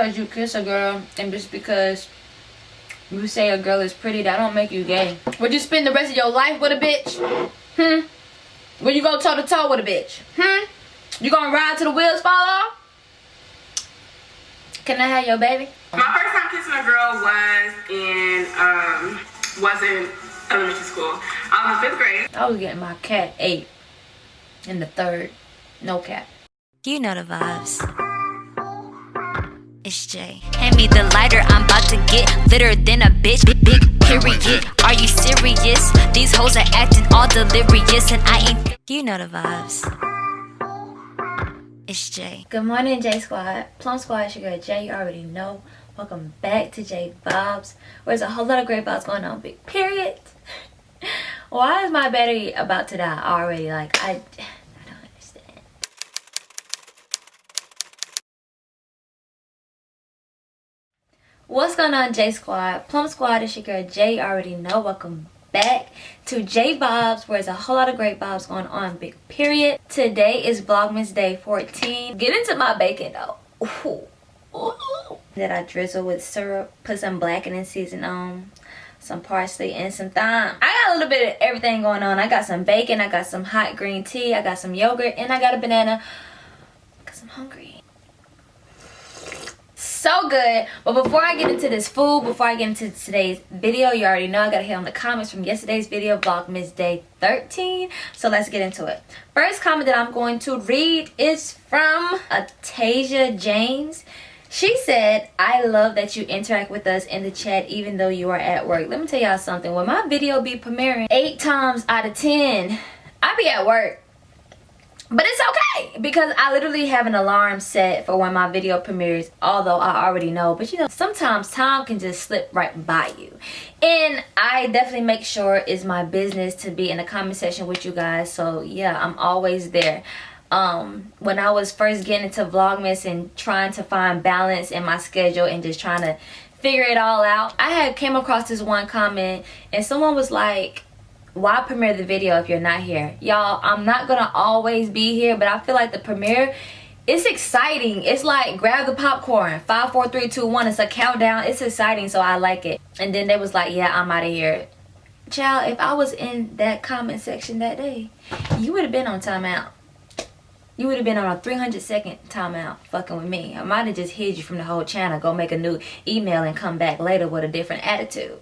because you kiss a girl and just because you say a girl is pretty, that don't make you gay. Would you spend the rest of your life with a bitch? Hmm? Would you go toe to toe with a bitch? Hmm? You gonna ride till the wheels fall off? Can I have your baby? My first time kissing a girl was in um was in elementary school. I was in fifth grade. I was getting my cat eight in the third. No cat. You know the vibes. It's Jay. Hand me the lighter, I'm about to get litter than a bitch. Big, big period. Are you serious? These hoes are acting all delirious, and I ain't. You know the vibes. It's Jay. Good morning, J Squad. Plum Squad, it's your girl Jay. You already know. Welcome back to J Vibes. Where's a whole lot of great vibes going on. Big period. Why is my battery about to die already? Like, I. What's going on J Squad? Plum Squad is your girl J. Already know. Welcome back to J Vibes where there's a whole lot of great vibes going on. Big period. Today is Vlogmas Day 14. Get into my bacon though. Ooh. Ooh. That I drizzle with syrup. Put some blackening season on. Some parsley and some thyme. I got a little bit of everything going on. I got some bacon. I got some hot green tea. I got some yogurt. And I got a banana. Because I'm hungry so good. But before i get into this food before i get into today's video you already know i gotta hit on the comments from yesterday's video vlogmas day 13 so let's get into it. First comment that i'm going to read is from atasia james she said i love that you interact with us in the chat even though you are at work. Let me tell y'all something. When my video be premiering eight times out of ten i be at work but it's okay because I literally have an alarm set for when my video premieres although I already know but you know sometimes time can just slip right by you. And I definitely make sure it's my business to be in the comment section with you guys so yeah I'm always there. Um when I was first getting into vlogmas and trying to find balance in my schedule and just trying to figure it all out I had came across this one comment and someone was like why premiere the video if you're not here? Y'all i'm not gonna always be here but i feel like the premiere it's exciting. It's like grab the popcorn. Five four three two one. It's a countdown. It's exciting so i like it. And then they was like yeah i'm out of here. Child if i was in that comment section that day you would have been on timeout. You would have been on a 300 second timeout fucking with me. I might have just hid you from the whole channel go make a new email and come back later with a different attitude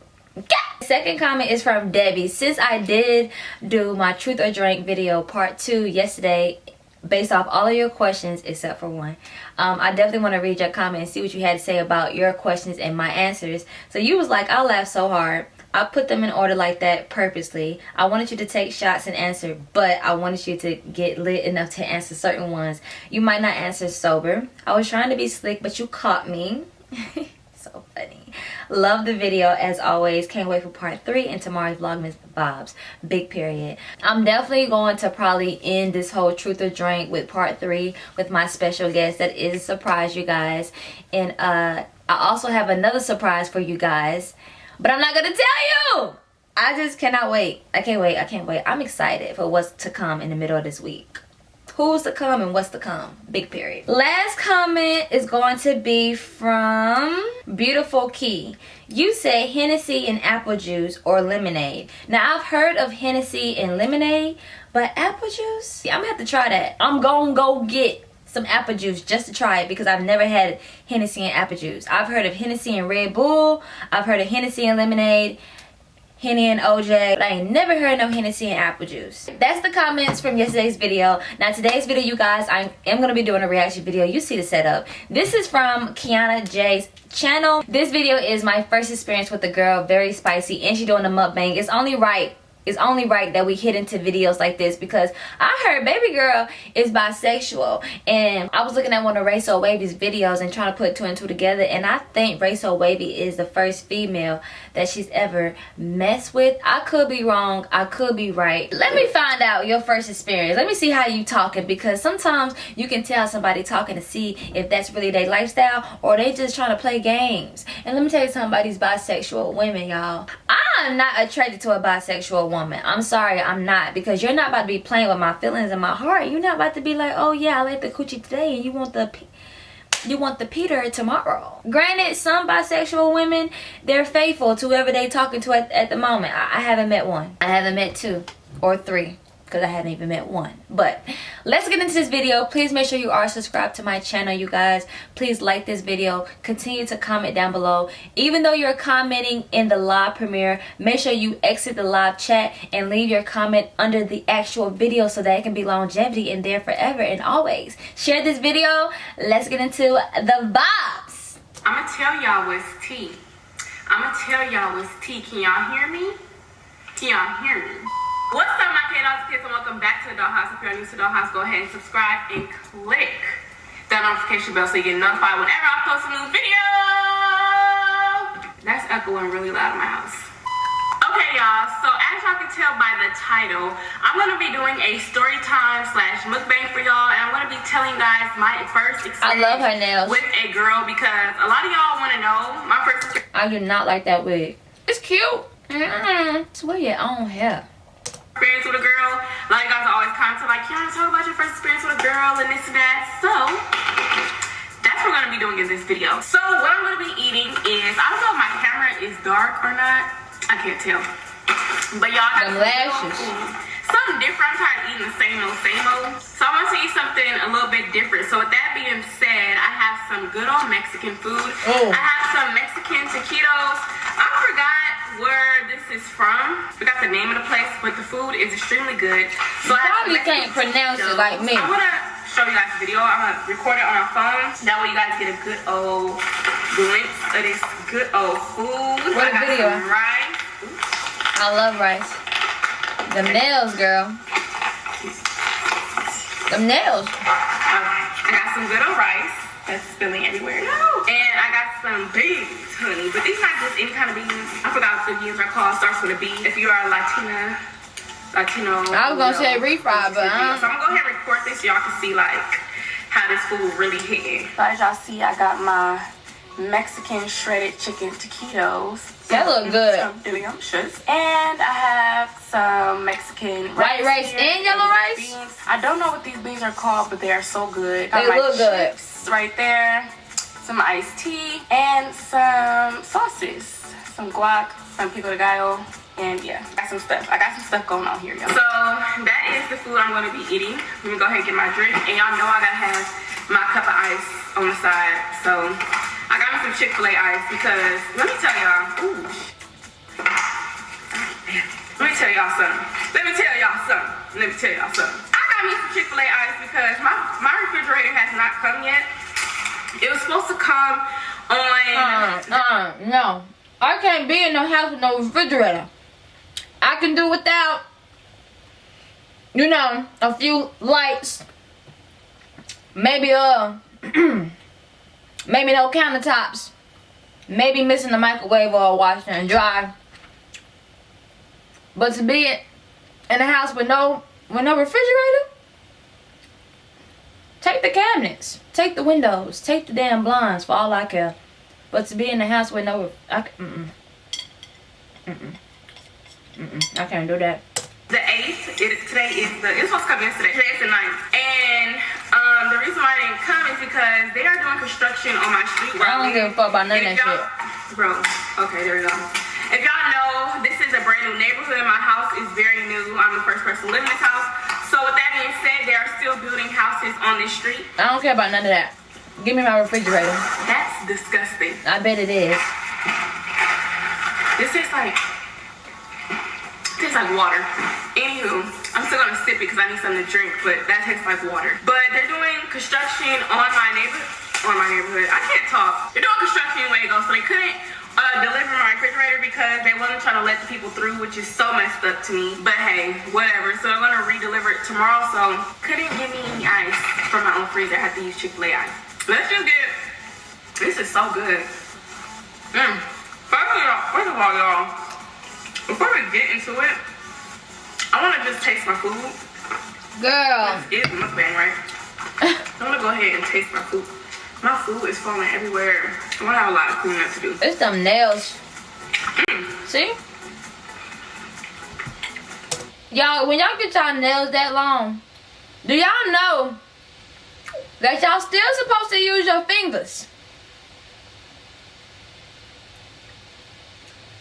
Second comment is from Debbie. Since I did do my truth or drink video part two yesterday, based off all of your questions except for one um, i definitely want to read your comment and see what you had to say about your questions and my answers. So you was like i laughed so hard. I put them in order like that purposely. I wanted you to take shots and answer but i wanted you to get lit enough to answer certain ones. You might not answer sober. I was trying to be slick but you caught me so funny. Love the video as always. Can't wait for part three and tomorrow's vlogmas vibes big period. I'm definitely going to probably end this whole truth or drink with part three with my special guest. That is a surprise you guys. And uh i also have another surprise for you guys. But i'm not gonna tell you! I just cannot wait. I can't wait. I can't wait. I'm excited for what's to come in the middle of this week who's to come and what's to come big period last comment is going to be from beautiful key you say hennessy and apple juice or lemonade now i've heard of hennessy and lemonade but apple juice yeah, i'm gonna have to try that i'm gonna go get some apple juice just to try it because I've never had Hennessy and apple juice. I've heard of Hennessy and Red Bull. I've heard of Hennessy and lemonade. Henny and OJ. But I ain't never heard no Hennessy and apple juice. That's the comments from yesterday's video. Now today's video, you guys, I am to be doing a reaction video. You see the setup. This is from Kiana J's channel. This video is my first experience with the girl. Very spicy. And she doing a mukbang. It's only right it's only right that we hit into videos like this because I heard baby girl is bisexual and I was looking at one of Rayso Wavy's videos and trying to put two and two together and I think Rayso Wavy is the first female that she's ever messed with. I could be wrong. I could be right. Let me find out your first experience. Let me see how you talking because sometimes you can tell somebody talking to see if that's really their lifestyle or they just trying to play games. And let me tell you something about these bisexual women, y'all. I'm not attracted to a bisexual woman. I'm sorry, I'm not. Because you're not about to be playing with my feelings and my heart. You're not about to be like, oh yeah, I like the coochie today and you want the... you want the Peter tomorrow. Granted, some bisexual women, they're faithful to whoever they talking to at, at the moment. I, I haven't met one. I haven't met two or three because I hadn't even met one. But let's get into this video. Please make sure you are subscribed to my channel, you guys. Please like this video. Continue to comment down below. Even though you're commenting in the live premiere, make sure you exit the live chat and leave your comment under the actual video so that it can be longevity in there forever and always. Share this video. Let's get into the vibes. I'm gonna tell y'all what's tea. I'm gonna tell y'all what's tea. Can y'all hear me? Can y'all hear me? What's up, my K-Dogs kids, and welcome back to the Dollhouse. If you're new to the Dollhouse, go ahead and subscribe and click that notification bell so you get notified whenever I post a new video. That's echoing really loud in my house. Okay, y'all, so as y'all can tell by the title, I'm going to be doing a story time slash mukbang for y'all, and I'm going to be telling you guys my first experience I love her nails. with a girl because a lot of y'all want to know my first I do not like that wig. It's cute. Mm-mm. It's wear your own hair. Experience with a girl. A lot of guys are always commenting like, Kiana, talk about your first experience with a girl and this and that. So that's what we're gonna be doing in this video. So what I'm gonna be eating is I don't know if my camera is dark or not. I can't tell. But y'all have Them some good lashes. Something different. I'm tired of eating the same old, same old. So I want to eat something a little bit different. So with that being said, I have some good old Mexican food. Oh. I have some Mexican taquitos. I forgot where this is from. We got the name of the place, but the food is extremely good. So I have some Probably can't pronounce it like me. I'm gonna show you guys the video. I'm gonna record it on our phone. That way you guys get a good old glimpse of this good old food. What I got video? some rice. I love rice. The nails, girl. Them nails. I got some good old rice that's spilling everywhere. No. And I got some beans, honey. But these not just any kind of beans. I forgot what the beans are called. Starts with a B. If you are a Latina, Latino. I was gonna you say refried, but, uh. So I'm gonna go ahead and record this so y'all can see like how this food really hitting. So as y'all see, I got my Mexican shredded chicken taquitos. That look good. So delicious. And I have some Mexican White rice here, and yellow rice? Beans. I don't know what these beans are called, but they are so good. Got They my look good. chips right there. Some iced tea and some sauces. Some guac, some pico de gallo, and yeah, got some stuff. I got some stuff going on here, y'all. So that is the food I'm gonna be eating. Let me go ahead and get my drink, and y'all know I gotta have my cup of ice on the side. So I got me some Chick-fil-A ice because let me tell y'all. Ooh. Let me tell y'all something. Let me tell y'all something. Let me tell y'all something. I got me some Chick-fil-A ice because my, my refrigerator has not come yet. It was supposed to come on Uh, uh, no. I can't be in no house with no refrigerator. I can do without, you know, a few lights. Maybe, uh, maybe no countertops. Maybe missing the microwave or washer and dry. But to be in a house with no, with no refrigerator, take the cabinets, take the windows, take the damn blinds for all I care. But to be in the house with no, I, mm-mm. Mm-mm. Mm-mm. I can't do that. the 8th. It, today is the, it was supposed to come yesterday. Today is the 9th. And um, the reason why I didn't come is because they are doing construction on my street. I don't give a fuck about none of that y'all- Bro, okay, there we go. If y'all know, this is a brand new neighborhood. My house is very new. I'm the first person to live in this house. So with that being said, they are still building houses on this street. I don't care about none of that. Give me my refrigerator. That's disgusting. I bet it is. This tastes like tastes like water. Anywho, I'm still gonna sip it because I need something to drink, but that tastes like water. But they're doing construction on my neighbor on my neighborhood. I can't talk. They're doing construction in Wago, so they couldn't uh, deliver my refrigerator because they wasn't trying to let the people through, which is so messed up to me. But hey, whatever. So I'm gonna re-deliver it tomorrow. So couldn't give me any ice from my own freezer. I had to use Chick-fil-A ice. Let's just get. This is so good. Mm. First of all, first of all, y'all, before we get into it, I want to just taste my food. Girl. It is mukbang, right? I'm gonna go ahead and taste my food. My food is falling everywhere. I'm gonna have a lot of cleaning up to do. It's them nails. Mm. See? Y'all, when y'all get y'all nails that long, do y'all know that y'all still supposed to use your fingers.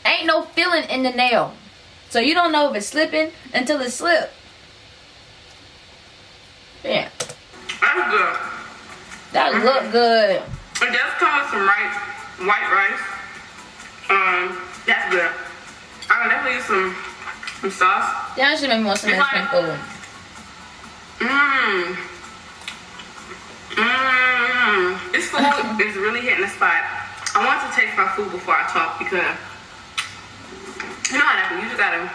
Ain't no feeling in the nail. So you don't know if it's slipping until it slips. Yeah. That's good. That look good. It does come with some rice, white rice. Um, that's good. I can definitely use some, some sauce. That should make more some Mexican like- food. Mmm. Mmm. This food is really hitting the spot. I want to taste my food before I talk because you know how that you just gotta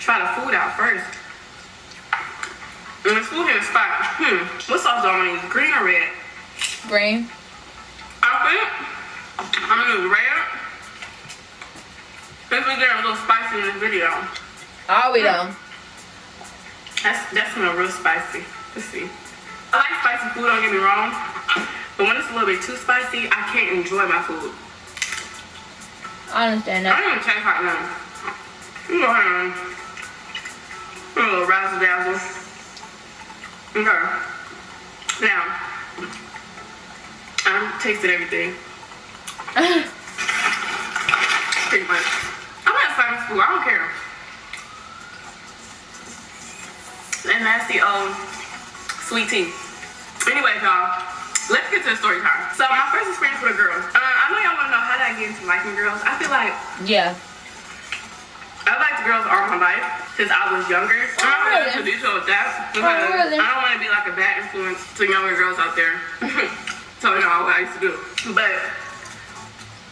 try the food out first. And this food hitting the spot. Hmm. What sauce do I want to use? Green or red? Green. I think I'm gonna use red. Since we're getting a little spicy in this video. Are we though? That's that's smell real spicy. Let's see. I like spicy food, don't get me wrong. But when it's a little bit too spicy, I can't enjoy my food. I understand that. I don't even taste hot now. You go ahead a little razzle dazzle. Okay. Now, I've tasted everything. Pretty much. I'm not spicy food, I don't care. And that's the old sweet tea. Anyway, y'all, let's get to the story time. So my first experience with a girl. Uh, I know y'all wanna know how did I get into liking girls. I feel like Yeah. I liked girls all my life since I was younger. I'm not really? introduce you with that because Oh, really? I don't want to be like a bad influence to younger girls out there. so y'all what I used to do. But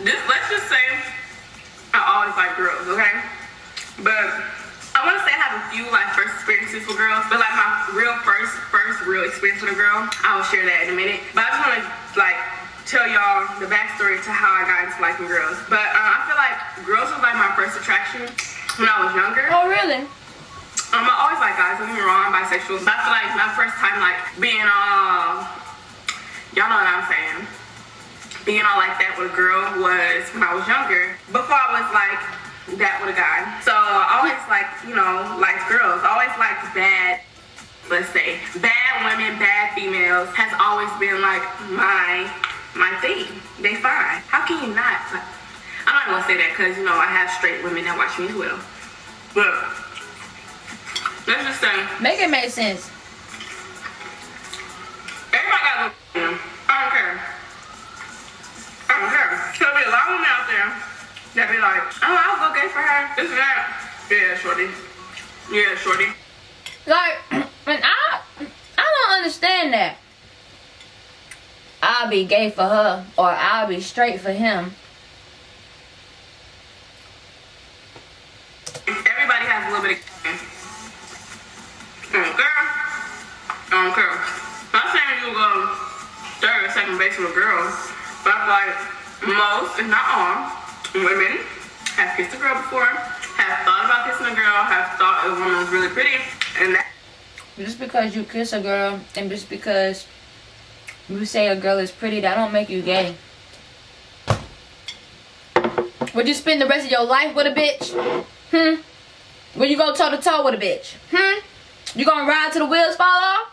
this, let's just say, I always like girls, okay? But I want to say I have a few like first experiences with girls, but like my real first, first real experience with a girl, I will share that in a minute. But I just want to like tell y'all the backstory to how I got into liking girls. But uh, I feel like girls was like my first attraction when I was younger. Oh really? Um, I always like guys. Don't get me wrong, I'm bisexual. But I feel like my first time like being all, y'all know what I'm saying. Being all like that with a girl was when I was younger. Before I was like that with a guy. So I always like, you know, liked girls. I always liked bad, let's say, bad women, bad females has always been like my my thing. They fine. How can you not? I'm not gonna say that because you know I have straight women that watch me as well. But let's just say Make it make sense. everybody got I don't care. I don't care. There'll be a lot of women out there that be like, oh, I'll go gay for her. This and that. Yeah, shorty. Yeah, shorty. Like, and I, I don't understand that. I'll be gay for her, or I'll be straight for him. Everybody has a little bit of mm, I don't care. I don't care. Or with a girl, but I feel like most, if not all, women have kissed a girl before, have thought about kissing a girl, have thought a woman was really pretty, and that Just because you kiss a girl, and just because you say a girl is pretty, that don't make you gay. Would you spend the rest of your life with a bitch? Hmm? Would you go toe to toe with a bitch? Hmm? You gonna ride till the wheels fall off?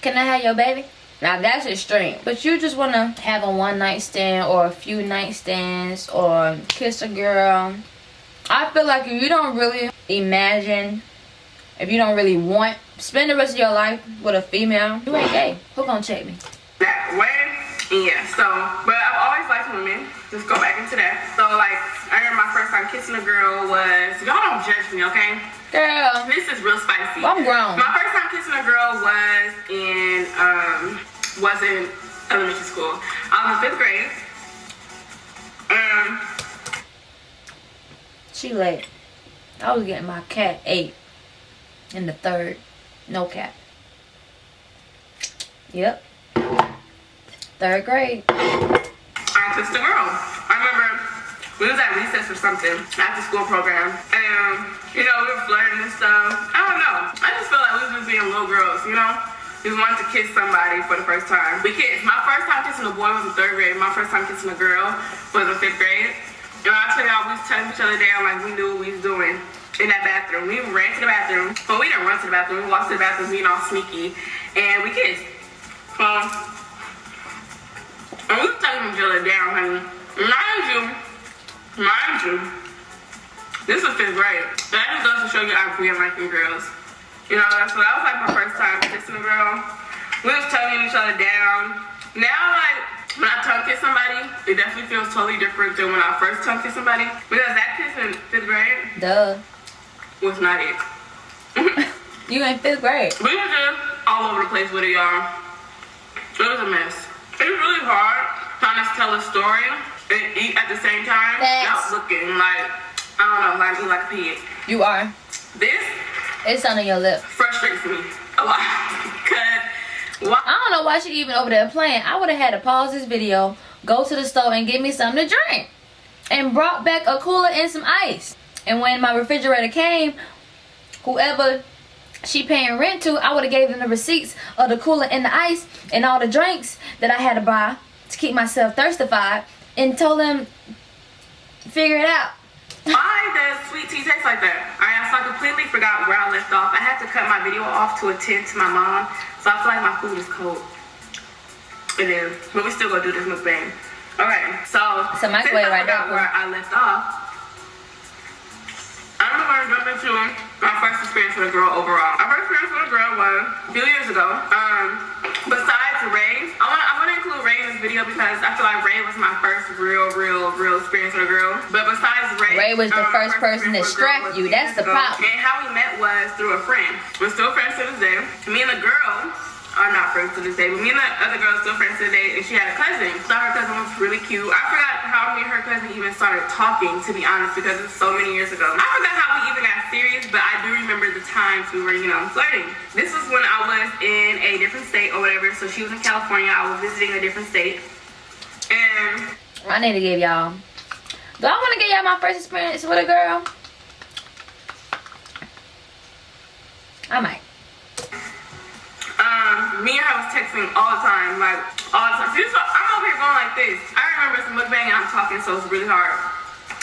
Can I have your baby? Now that's extreme. But you just wanna have a one night stand or a few night stands or kiss a girl. I feel like if you don't really imagine, if you don't really want, spend the rest of your life with a female, you ain't gay. Who gonna check me? that way. Yeah, so, but I've always liked women. Just go back into that. So, like, I remember my first time kissing a girl was, y'all don't judge me, okay? Girl, This is real spicy. I'm grown. My first time kissing a girl was in, um, was in elementary school. I was in fifth grade. Um, She late. I was getting my cat eight in the third. No cap. Yep. Third grade. I kissed a girl. I remember we was at recess or something after school program, and you know we were flirting and stuff. I don't know. I just felt like we was just being little girls, you know. We wanted to kiss somebody for the first time. We kissed. My first time kissing a boy was in third grade. My first time kissing a girl was in fifth grade. And I tell y'all, we was telling each other down like we knew what we was doing. in that bathroom. We ran to the bathroom. but we didn't run to the bathroom. We walked to the bathroom being all sneaky. And we kissed. Um, and we was taking each other down, honey. Mind you, mind you, this was fifth grade. That just goes to show you I'm being liking girls. You know, so that was like my first time kissing a girl. We was tonguing each other down. Now, like, when I tongue kiss somebody, it definitely feels totally different than when I first tongue kiss somebody. Because that kiss in fifth grade Duh. was not it. You in fifth grade. We were just all over the place with it, y'all. It was a mess. It was really hard trying to tell a story and eat at the same time. Facts. Without looking like, I don't know, like like a pig. You are. This It's under your lip. frustrates me a lot. Because, why? I don't know why she even over there playing. I would have had to pause this video, go to the store and get me something to drink. And brought back a cooler and some ice. And when my refrigerator came, whoever she paying rent to, I would have gave them the receipts of the cooler and the ice and all the drinks that I had to buy to keep myself thirstified and told them figure it out. Why does sweet tea taste like that? Alright, so I completely forgot where I left off. I had to cut my video off to attend to my mom, so I feel like my food is cold. It is, but we still gonna do this mukbang. All right, so so microwave since I right forgot where I left off, I'm gonna jump into my first experience with a girl overall. My first experience with a girl was a few years ago. Um, besides Ray, I want I want to include Ray in this video because I feel like Ray was my first real, real, real experience with a girl. But besides Ray, Ray was the um, first my person to experience with a girl strap you. That's the problem. And how we met was through a friend. We're still friends are not friends to this day, but me and the other girl still friends to this day, and she had a cousin. So her cousin was really cute. I forgot how me and her cousin even started talking, to be honest, because it's so many years ago. I forgot how we even got serious, but I do remember the times we were, you know, flirting. This was when I was in a different state or whatever, so she was in California, I was visiting a different state. And I need to give y'all. Do I want to give y'all my first experience with a girl? I might. Um, me and her was texting all the time, like all the time. So I'm over here going like this. I remember some mukbang and I'm talking, so it's really hard.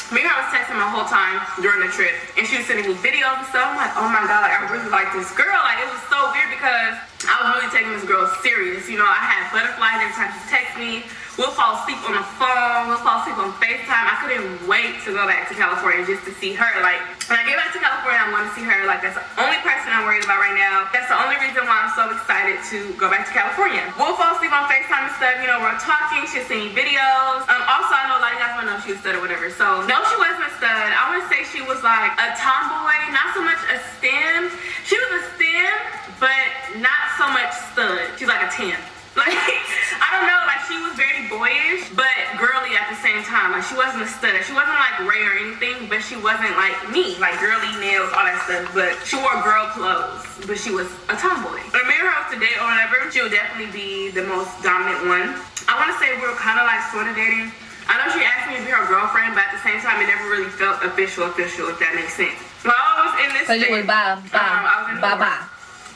Me and her was texting my whole time during the trip, and she was sending me videos and stuff. I'm like, oh my god, like I really like this girl. Like it was so weird because I was really taking this girl serious. You know, I had butterflies every time she text me. We'll fall asleep on the phone. We'll fall asleep on FaceTime. I couldn't wait to go back to California just to see her. Like when I get back to California, I'm going to see her. Like that's the only person I'm worried about right now. That's the only reason why I'm so excited to go back to California. We'll fall asleep on FaceTime and stuff. You know, we're talking. She's seeing videos. Um, also, I know a lot of you guys want to know she was stud or whatever. So no, she wasn't a stud. I want to say she was like a tomboy, not so much a stem. She was a stem, but not so much stud. She's like a 10. Like, I don't know, she was very boyish, but girly at the same time. Like she wasn't a stud. She wasn't like Ray or anything, but she wasn't like me, like girly nails, all that stuff. But she wore girl clothes, but she was a tomboy. I married her off today or whatever, she would definitely be the most dominant one. I want to say we were kind of like sort of dating. I know she asked me to be her girlfriend, but at the same time, it never really felt official, official, if that makes sense. While I was in this Cause you was bye, um, I was bye, in bye, bye.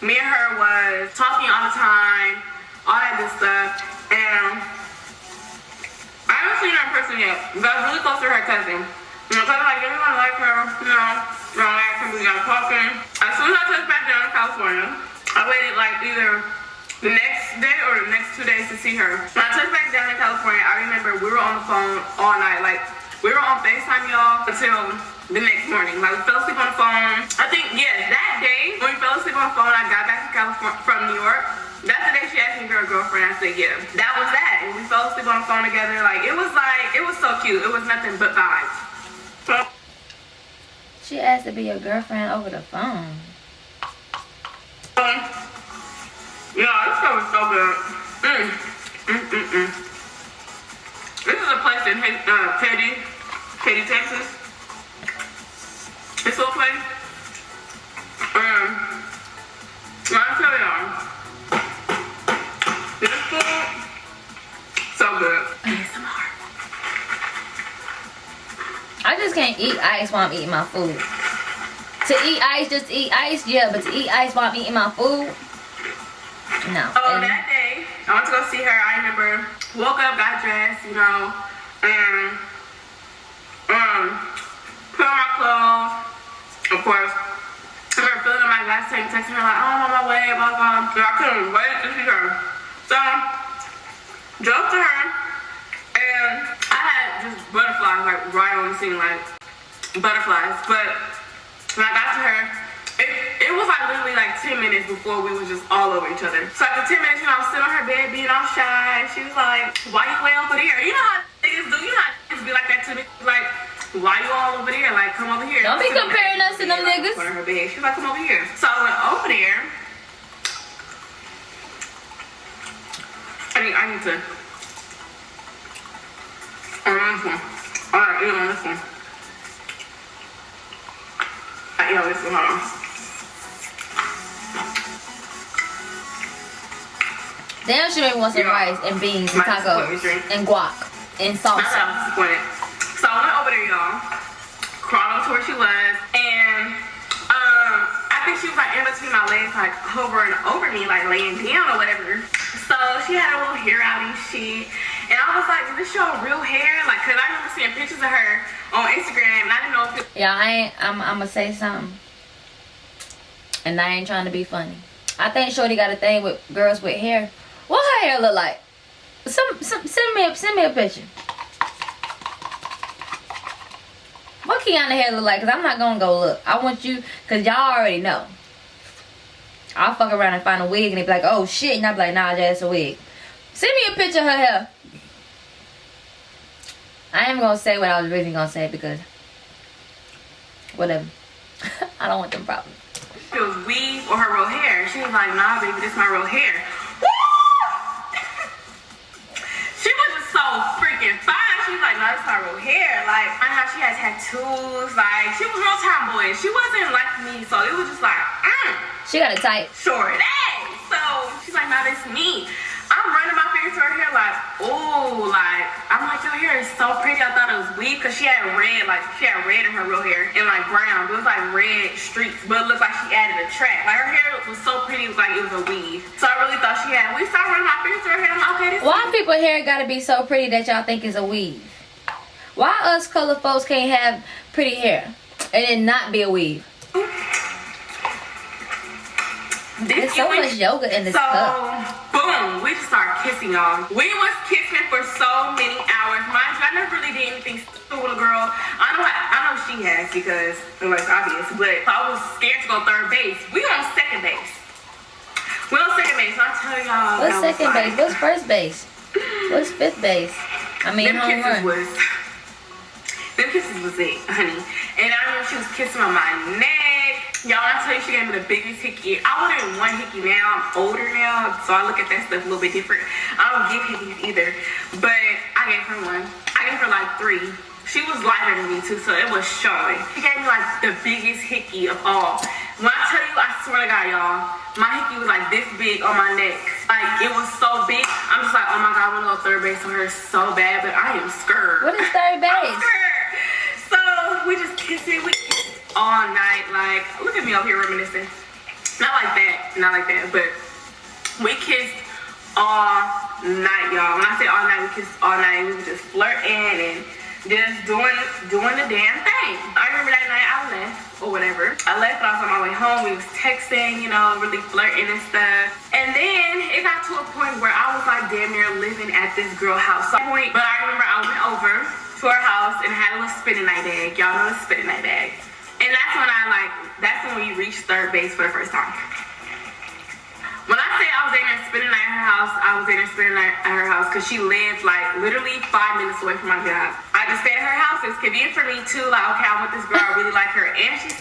me and her was talking all the time, all that good stuff, and I haven't seen in person yet, but I was really close to her cousin. You know, cousin like everyone like her, you know, you know, like we got talking. As soon as I touched back down in California, I waited like either the next day or the next two days to see her. When I touched back down in California, I remember we were on the phone all night, like we were on FaceTime, y'all, until the next morning. Like we fell asleep on the phone think, yeah, that day when we fell asleep on the phone, I got back to California from New York. That's the day she asked me be her girlfriend. I said, yeah. That was that. And we fell asleep on the phone together. Like it was like it was so cute. It was nothing but vibes. She asked to be your girlfriend over the phone. um, yeah, this stuff was so good. Mm. Mm mm mm. This is a place in uh, Katy, Katy, Texas. This little place. Um, I just can't eat ice while I'm eating my food. To eat ice, just eat ice, yeah, but to eat ice while I'm eating my food, no. Oh, And that day, I went to go see her. I remember woke up, got dressed, you know, and um, put on my clothes, of course, my gas texting her like, oh, I'm on my way, blah, blah. And I couldn't wait to see her. So, drove to her, and I had just butterflies, like, right on the scene, like, butterflies. But when I got to her, it, it was like literally like 10 minutes before we was just all over each other. So after 10 minutes, you know, I was sitting on her bed being all shy. She was like, why you way over there? You know how niggas do. You know how niggas be like that to me. Like, why you all over there? Like, come over here. Don't be comparing us to them niggas. of her bed. She was like, come over here. So I went over there. I need, I need to. On this one. Alright, eat on this one. I eat on this one, hold on. Damn, she made me want some rice and beans and tacos put me drink. and guac and salsa. I was disappointed. So I went over there, y'all. Crawled over to where she was, and um, I think she was like in between my legs, like hovering over me, like laying down or whatever. So she had a little hair out and shit. And I was like, is this your real hair? Like, cause I remember seeing pictures of her on Instagram, and I didn't know if Yeah, I ain't. I'm. I'm gonna say something, and I ain't trying to be funny. I think Shorty got a thing with girls with hair. What her hair look like? Some, some send me a send me a picture. What Kiana hair look like? Cause I'm not gonna go look. I want you, cause y'all already know. I'll fuck around and find a wig and they be like, oh shit, and I'll be like, nah, that's a wig. Send me a picture of her hair. I am gonna say what I was really gonna say because whatever. I don't want them problems. was weave or her real hair. She was like, nah, baby, this my real hair. she was just so freaking fine. She like, nah, this my real hair. Like, I know she had tattoos. Like, she was real tomboy. She wasn't like me, so it was just like, mm, She got it tight. short A. So she's like, nah, this me. I'm running my through her hair like, ooh, like, I'm like, your hair is so pretty. I thought it was weave because she had red, like, she had red in her real hair and like brown. It was like red streaks, but it looked like she added a track. Like, her hair was so pretty, it was like it was a weave. So I really thought she had, we started running my fingers through her hair. I'm like, okay, this Why people hair gotta be so pretty that y'all think is a weave? Why us color folks can't have pretty hair and it not be a weave? There's this so much yoga in this So, cup. boom, we just started kissing, y'all. We was kissing for so many hours. Mind you, I never really did anything stupid with a girl. I know, I know she has because it was obvious, but I was scared to go third base. We on second base. We on second base. So I tell y'all, What's second like- base? What's first base? What's fifth base? I mean, them home kisses run. was them kisses was it, honey. And I remember she was kissing on my neck. Y'all, when I tell you she gave me the biggest hickey. I wouldn't want hickey now. I'm older now, so I look at that stuff a little bit different. I don't give hickeys either, but I gave her one. I gave her like three. She was lighter than me too, so it was showing. She gave me like the biggest hickey of all. When I tell you, I swear to God, y'all, my hickey was like this big on my neck. Like it was so big. I'm just like, oh my God, I want to go third base on her so bad, but I am scared. What is third I'm base? scared. So we just kissing, we kissed all night. Like, look at me up here reminiscing. Not like that, not like that, but we kissed all night, y'all. When I say all night, we kissed all night. We were just flirting and just doing doing the damn thing. I remember that night I left or whatever. I left and I was on my way home. We was texting, you know, really flirting and stuff. And then it got to a point where I was like damn near living at this girl house. So, point, but I remember I went over to her house and had a little spinning night bag. Y'all know the spinning night bag. And that's when I like, that's when we reached third base for the first time. When I say I was in there spending night at her house, I was in there spending night at her house because she lived like literally five minutes away from my job. I just stayed at her house. It's convenient for me too. Like, okay, I'm with this girl. I really like her, and she's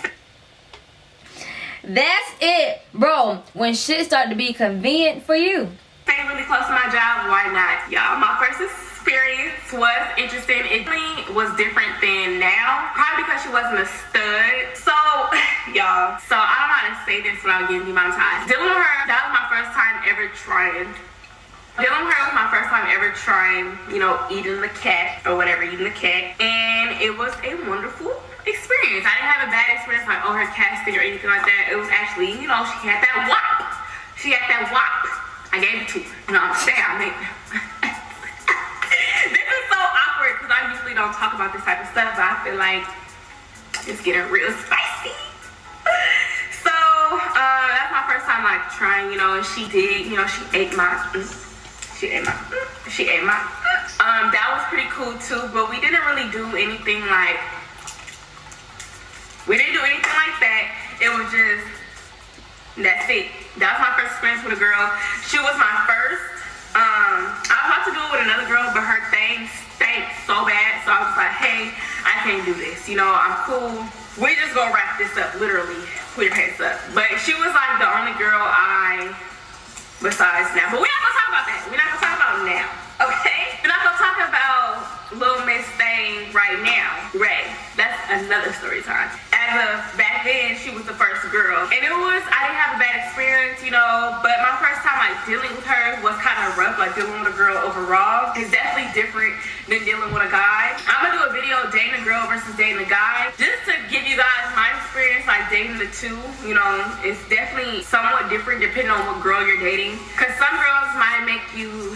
That's it, bro. When shit start to be convenient for you. staying really close to my job. Why not, y'all? My first experience was interesting. It was different than now, probably because she wasn't a stud. So, y'all. So I don't how to say this without getting demonetized. Dealing with her, that was my first time ever trying. Dealing with her was my first time ever trying, you know, eating the cat or whatever, eating the cat. And it was a wonderful experience. I didn't have a bad experience like, oh, her cat stink or anything like that. It was actually, you know, she had that wop. She had that wop. I gave it to her. You know I'm saying? don't talk about this type of stuff, but I feel like it's getting real spicy. so uh, that's my first time like trying, you know, and she did, you know, she ate my, mm, she ate my, mm, she ate my. Mm. Um, that was pretty cool too, but we didn't really do anything like, we didn't do anything like that. It was just, that's it. That was my first experience with a girl. She was my first um, I was about to do it with another girl, but her thing stank so bad. So I was like, hey, I can't do this. You know, I'm cool. We just gonna wrap this up, literally. Put your hands up. But she was like the only girl I, besides now. But we're not gonna talk about that. We're not gonna talk about now. Okay? We're not gonna talk about Little Miss Thing right now. Ray. That's another story time. As of back then, she was the first girl. And it was, I didn't have a bad experience, you know, but my first time like dealing with her was kind of rough, like dealing with a girl overall. is definitely different than dealing with a guy. I'm gonna do a video dating a girl versus dating a guy. Just to give you guys my experience, like dating the two, you know, it's definitely somewhat different depending on what girl you're dating. Cause some girls might make you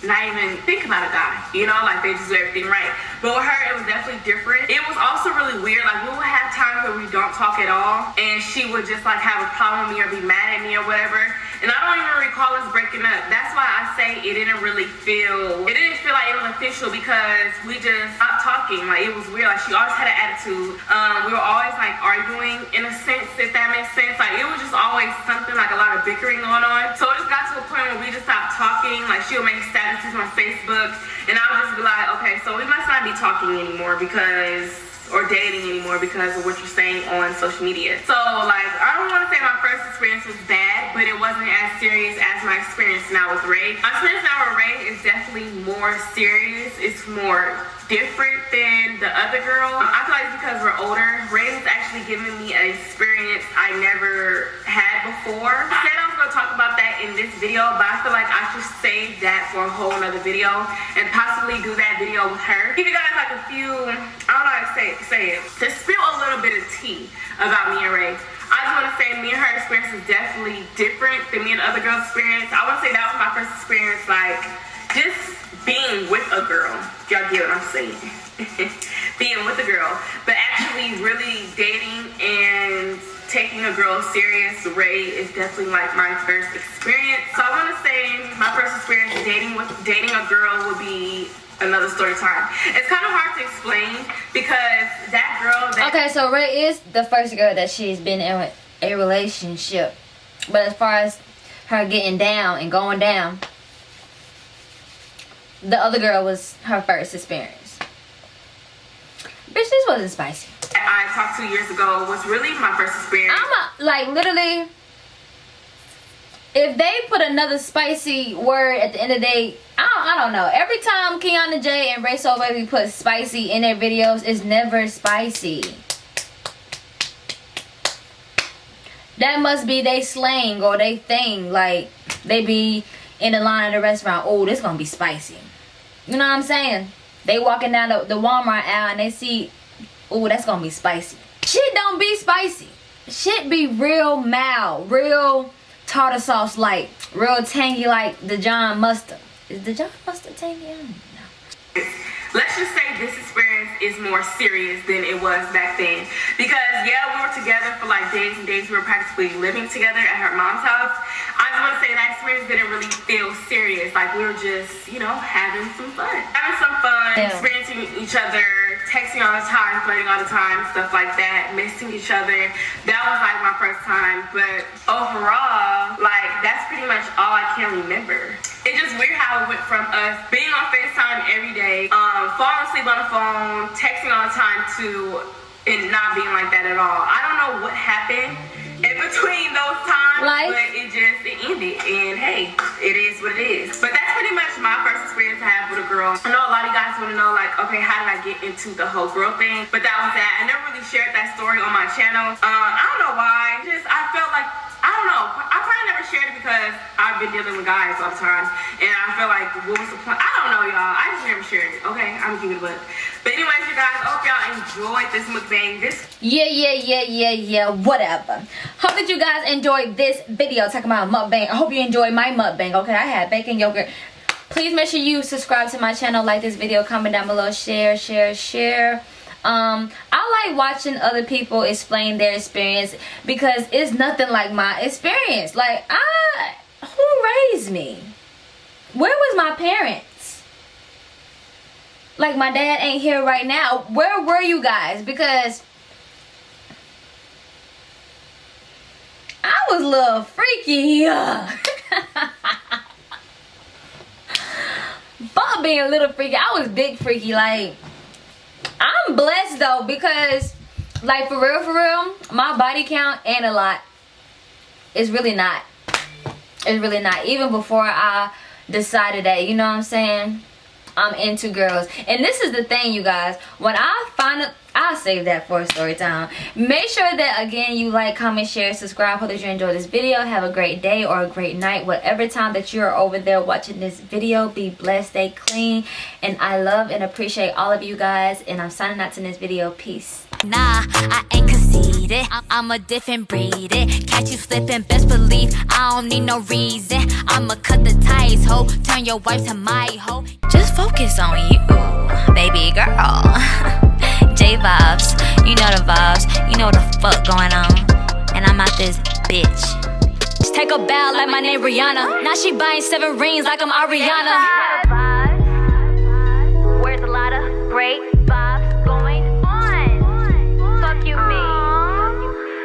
not even think about a guy, you know, like they just do everything right. But with her, it was definitely different. It was also really weird. Like we would have times where we don't talk at all, and she would just like have a problem with me or be mad at me or whatever. And I don't even recall us breaking up. That's why I say it didn't really feel, it didn't feel like it was official because we just stopped talking. Like it was weird. Like she always had an attitude. Um, we were always like arguing in a sense, if that makes sense. Like it was just always something like a lot of bickering going on. So it just got to a point where we just stopped talking. Like she would make statuses on Facebook, and I would just be like, okay, so we must not be talking anymore because or dating anymore because of what you're saying on social media. So like I don't want to say my first experience was bad, but it wasn't as serious as my experience now with Ray. My experience now with Ray is definitely more serious. It's more different than the other girl. I feel like because we're older, Ray has actually given me an experience I never had before. I said I was gonna talk about that in this video, but I feel like I should save that for a whole nother video and possibly do that video with her. Give you guys like a few, I don't know how to say, say it, to spill a little bit of tea about me and Ray. I just want to say me and her experience is definitely different than me and other girls' experience. I want to say that was my first experience, like, just being with a girl. Y'all get what I'm saying? being with a girl. But actually really dating and taking a girl serious, Ray is definitely like my first experience. So I want to say my first experience dating with dating a girl another story time. It's kind of hard to explain because that girl that Okay, so Ray is the first girl that she's been in a relationship. But as far as her getting down and going down, the other girl was her first experience. Bitch, this wasn't spicy. I talked to years ago was really my first experience. I'm a, like literally. If they put another spicy word at the end of the day, I don't, I don't know. Every time Kiana J and Rayso Wavy put spicy in their videos, it's never spicy. That must be they slang or they thing. Like they be in the line at the restaurant. Oh, this gonna be spicy. You know what I'm saying? They walking down the, the Walmart aisle and they see, oh, that's gonna be spicy. Shit don't be spicy. Shit be real mild, real tartar sauce like, real tangy like the John mustard. Is the John mustard tangy? I don't know. Let's just say this experience is more serious than it was back then. Because yeah, we were together for like days and days. We were practically living together at her mom's house. I just want to say that experience didn't really feel serious. Like we were just, you know, having some fun. Having some fun, Yeah. experiencing each other, texting all the time, flirting all the time, stuff like that, missing each other. That was like my first time. But overall, like that's pretty much all I can remember. It's just weird how it went from us being on FaceTime every day, um, falling asleep on the phone, texting all the time to it not being like that at all. I don't know what happened in between those times, Life. but it just it ended. And hey, it is what it is. But that's pretty much my first experience I have with a girl. I know a lot of you guys want to know like, okay, how did I get into the whole girl thing? But that was that. I never really shared that story on my channel. Uh, I don't know why. Just I felt like I don't know. I probably never shared it because I've been dealing with guys time. And I feel like, what was the point? I don't know, y'all. I just never shared it. Okay, I'm gonna keep it book. But anyways, you guys, hope y'all enjoyed this mukbang. This Yeah, yeah, yeah, yeah, yeah, whatever. Hope that you guys enjoyed this video talking about mukbang. I hope you enjoyed my mukbang, okay? I had bacon yogurt. Please make sure you subscribe to my channel, like this video, comment down below, share, share, share. Um, I like watching other people explain their experience because it's nothing like my experience. Like I, who raised me? Where was my parents? Like my dad ain't here right now. Where were you guys? Because I was a little freaky. But being a little freaky, I was big freaky. Like I'm blessed though because like for real for real my body count ain't a lot it's really not it's really not even before i decided that you know what i'm saying i'm into girls and this is the thing you guys when i find I'll save that for story time. Make sure that again you like, comment, share, subscribe. Hope that you enjoyed this video. Have a great day or a great night. Whatever time that you're over there watching this video. Be blessed, stay clean. And I love and appreciate all of you guys. And I'm signing out to this video. Peace. Nah, I ain't need it. I- am a different breed. It catch you slipping, best believe I don't need no reason. I'ma cut the ties, ho. Turn your wife to my hoe. Just focus on you, baby girl. J vibes, you know the vibes. You know the fuck going on. And I'm out this bitch. Just take a bow like my name Rihanna. Now she buying seven rings like I'm Ariana. Where's a lot great?